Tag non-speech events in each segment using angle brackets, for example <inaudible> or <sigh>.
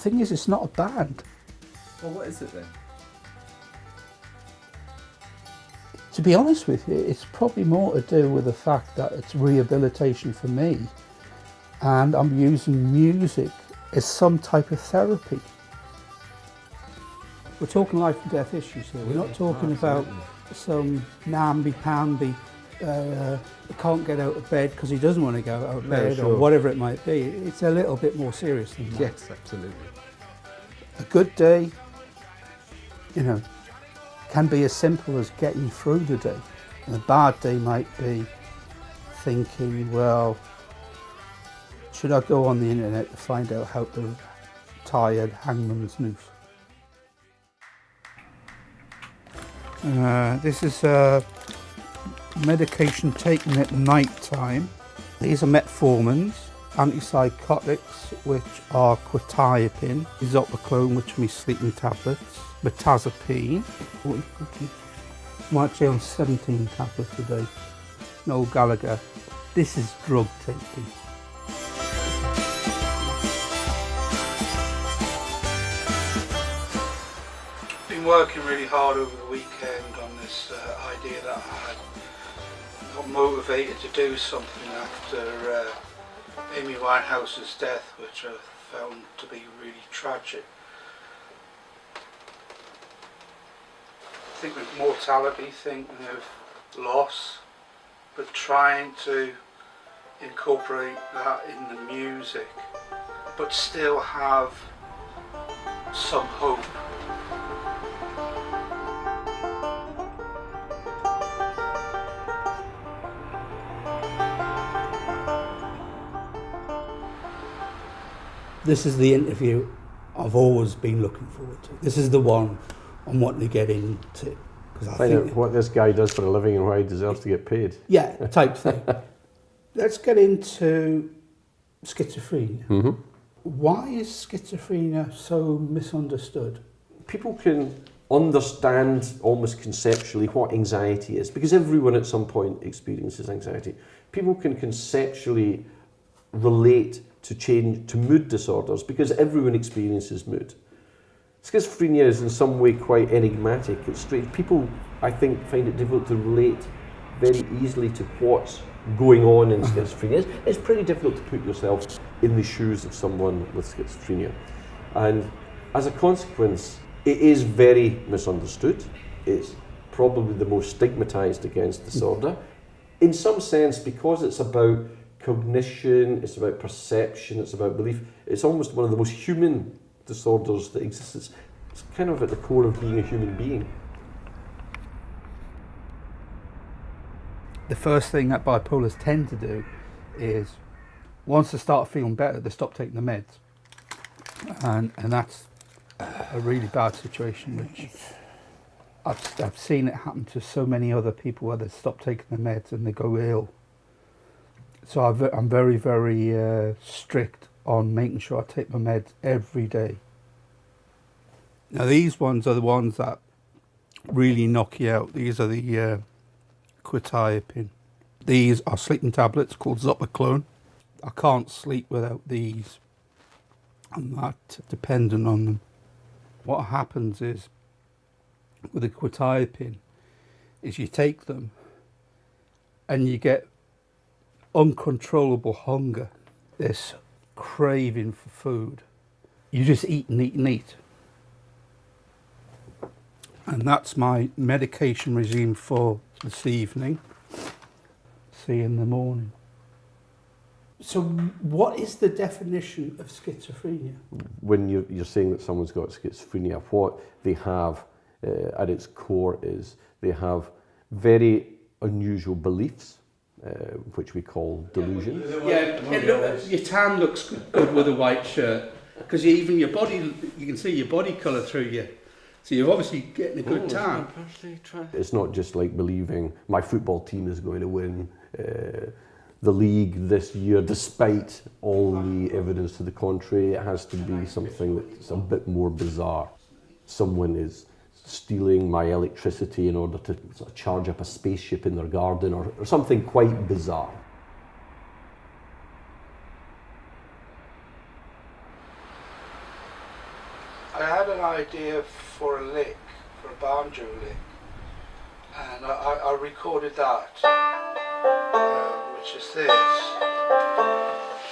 thing is, it's not a band. Well, what is it then? To be honest with you, it's probably more to do with the fact that it's rehabilitation for me and I'm using music as some type of therapy. We're talking life and death issues here. We're not talking about some namby-pamby uh, can't get out of bed because he doesn't want to go out of No, bed sure. or whatever it might be. It's a little bit more serious than that. Yes, absolutely. A good day, you know, can be as simple as getting through the day. And a bad day might be thinking, well, should I go on the internet to find out how to tie a hangman's noose? Uh, this is uh, medication taken at night time. These are metformins, antipsychotics, which are quetiapine, zopiclone, which are my sleeping tablets, mirtazapine. I'm actually on 17 tablets a day. No Gallagher. This is drug taking. Been working really hard over the weekend on this uh, idea that I had got motivated to do something after uh, Amy Winehouse's death, which I found to be really tragic. I think with mortality, thinking of loss, but trying to incorporate that in the music, but still have some hope. This is the interview I've always been looking forward to. This is the one I'm wanting to get into. Because I Find think, out what this guy does for a living and why he deserves to get paid. yeah, type thing. <laughs> Let's get into schizophrenia. Mm-hmm. Why is schizophrenia so misunderstood? People can understand almost conceptually what anxiety is because everyone at some point experiences anxiety. People can conceptually relate to change to mood disorders because everyone experiences mood. Schizophrenia is in some way quite enigmatic. It's strange. People, I think, find it difficult to relate very easily to what's going on in mm-hmm. schizophrenia. It's, it's pretty difficult to put yourself in the shoes of someone with schizophrenia. And as a consequence, it is very misunderstood. It's probably the most stigmatized against disorder. Mm-hmm. In some sense, because it's about cognition, it's about perception, it's about belief, it's almost one of the most human disorders that exists. It's, it's kind of at the core of being a human being. The first thing that bipolars tend to do is once they start feeling better, they stop taking the meds. And, and that's a really bad situation, which I've, I've seen it happen to so many other people where they stop taking the meds and they go ill. So I've, I'm very, very uh, strict on making sure I take my meds every day. Now these ones are the ones that really knock you out. These are the uh, quetiapine. These are sleeping tablets called Zopiclone. I can't sleep without these. I'm that dependent on them. What happens is with the quetiapine is you take them and you get uncontrollable hunger, this craving for food. You just eat and eat and eat. And that's my medication regime for this evening. See you in the morning. So, what is the definition of schizophrenia? when you're, you're saying that someone's got schizophrenia, what they have uh, at its core is they have very unusual beliefs, uh, which we call delusions. Yeah, it look, your tan looks good with a white shirt because even your body, you can see your body colour through you. So you're obviously getting a good tan. It's not just like believing my football team is going to win uh, the league this year, despite all the evidence to the contrary. It has to be something that's a bit more bizarre. Someone is stealing my electricity in order to sort of charge up a spaceship in their garden or, or something quite bizarre. I had an idea for a lick, for a banjo lick, and I, I, recorded that, uh, which is this.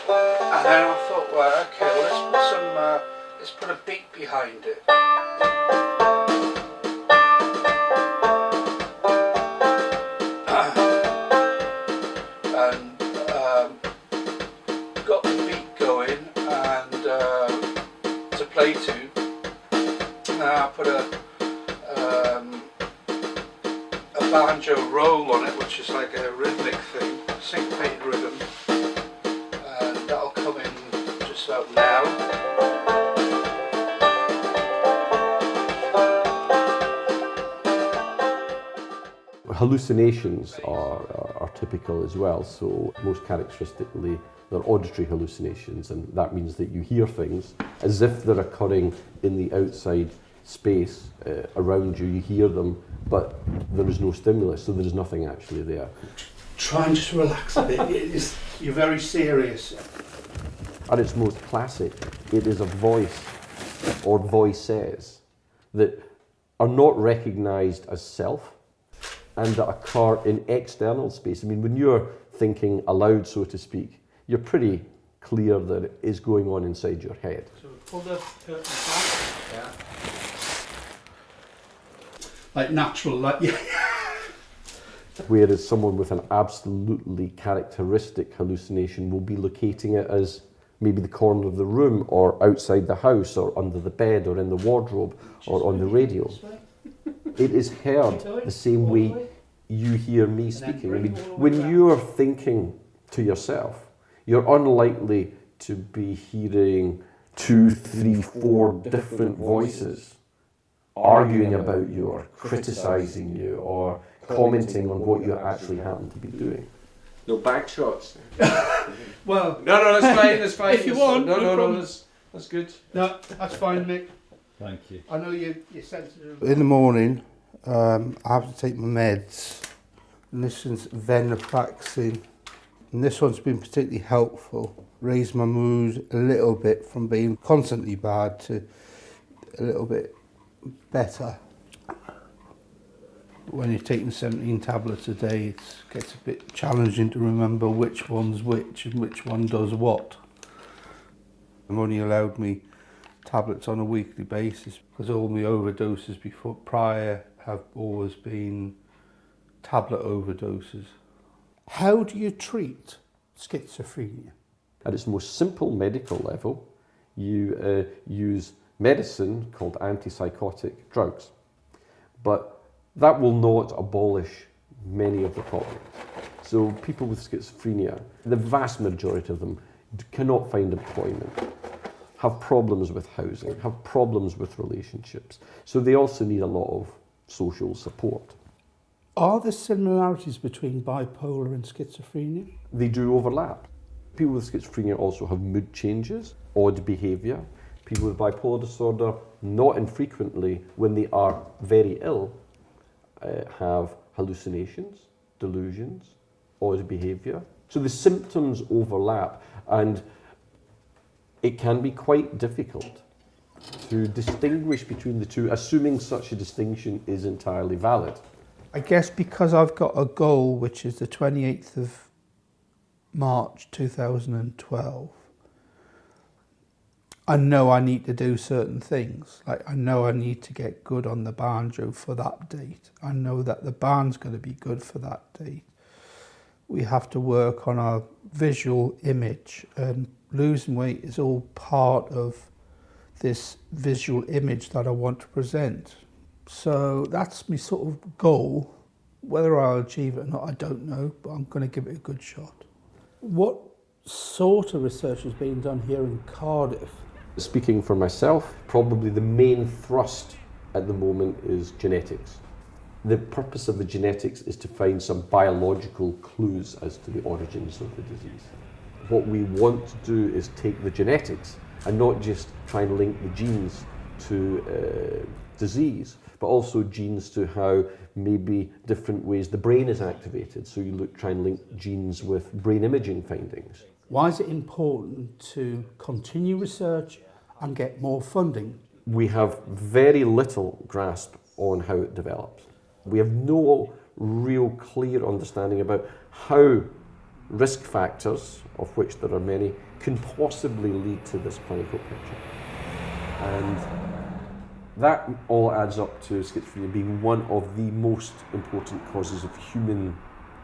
And then I thought, well, okay, well, let's put some, uh, let's put a beat behind it. And um, got the beat going and uh, to play to. Now I put a um, a banjo roll on it, which is like a rhythmic thing, syncopated rhythm, and that'll come in just about now. Hallucinations are, are, are typical as well, so most characteristically they're auditory hallucinations, and that means that you hear things as if they're occurring in the outside space uh, around you. You hear them, but there is no stimulus, so there is nothing actually there. Try and just relax a bit. Is, you're very serious. At its most classic, it is a voice or voices that are not recognised as self and that occur in external space. I mean, when you're thinking aloud, so to speak, you're pretty clear that it is going on inside your head. So pull the curtain back. Yeah. Like natural, like <laughs> yeah. Whereas someone with an absolutely characteristic hallucination will be locating it as maybe the corner of the room or outside the house or under the bed or in the wardrobe or on the radio. It is heard the same way you hear me speaking. I mean, when you're thinking to yourself, you're unlikely to be hearing two, three, four different voices arguing about you or criticizing you or commenting on what you actually happen to be doing. No back shots. <laughs> Well, No, no, that's fine. That's <laughs> fine. If you that's want, no, no no, no, problem. that's that's good. no, that's fine, Mick. Thank you. I know you, you're sensitive. In the morning, um, I have to take my meds. And this is venlafaxine. And this one's been particularly helpful. Raised my mood a little bit from being constantly bad to a little bit better. When you're taking 17 tablets a day, it gets a bit challenging to remember which one's which and which one does what. I'm only allowed me tablets on a weekly basis because all my overdoses before prior have always been tablet overdoses. How do you treat schizophrenia? At its most simple medical level, you uh, use medicine called antipsychotic drugs. But that will not abolish many of the problems. So people with schizophrenia, the vast majority of them cannot find employment, have problems with housing, have problems with relationships. So they also need a lot of social support. Are there similarities between bipolar and schizophrenia? they do overlap. People with schizophrenia also have mood changes, odd behaviour. People with bipolar disorder, not infrequently, when they are very ill, uh, have hallucinations, delusions, odd behaviour. So the symptoms overlap, and it can be quite difficult to distinguish between the two, assuming such a distinction is entirely valid. I guess because I've got a goal which is the 28th of March 2012, I know I need to do certain things. Like I know I need to get good on the banjo for that date. I know that the band's going to be good for that date. We have to work on our visual image and losing weight is all part of this visual image that I want to present. So that's my sort of goal. Whether I'll achieve it or not, I don't know, but I'm going to give it a good shot. What sort of research is being done here in Cardiff? Speaking for myself, probably the main thrust at the moment is genetics. The purpose of the genetics is to find some biological clues as to the origins of the disease. What we want to do is take the genetics and not just try and link the genes to uh, disease, but also genes to how maybe different ways the brain is activated. So you look, try and link genes with brain imaging findings. Why is it important to continue research and get more funding? we have very little grasp on how it develops. We have no real clear understanding about how risk factors, of which there are many, can possibly lead to this clinical picture. And that all adds up to schizophrenia being one of the most important causes of human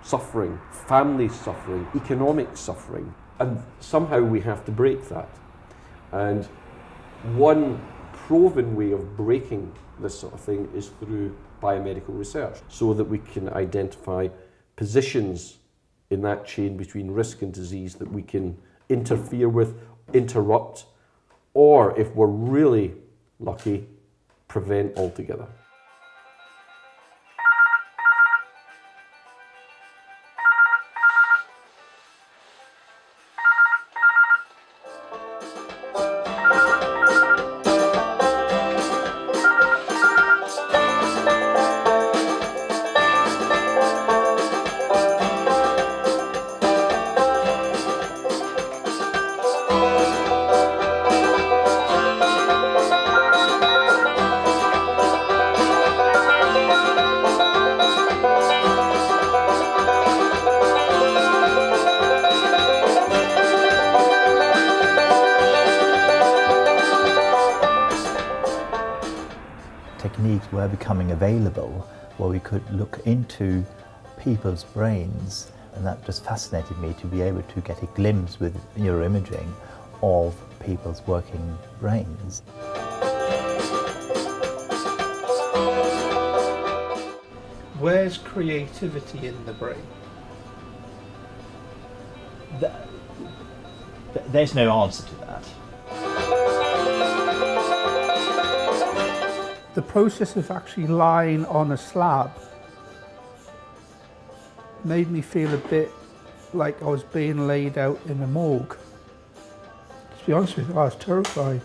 suffering, family suffering, economic suffering. And somehow we have to break that. And one proven way of breaking this sort of thing is through biomedical research so that we can identify positions in that chain between risk and disease that we can interfere with, interrupt, or if we're really lucky, prevent altogether. Were becoming available where we could look into people's brains and that just fascinated me to be able to get a glimpse with neuroimaging of people's working brains. Where's creativity in the brain? Th- th- There's no answer to that. The process of actually lying on a slab made me feel a bit like I was being laid out in a morgue. To be honest with you, I was terrified.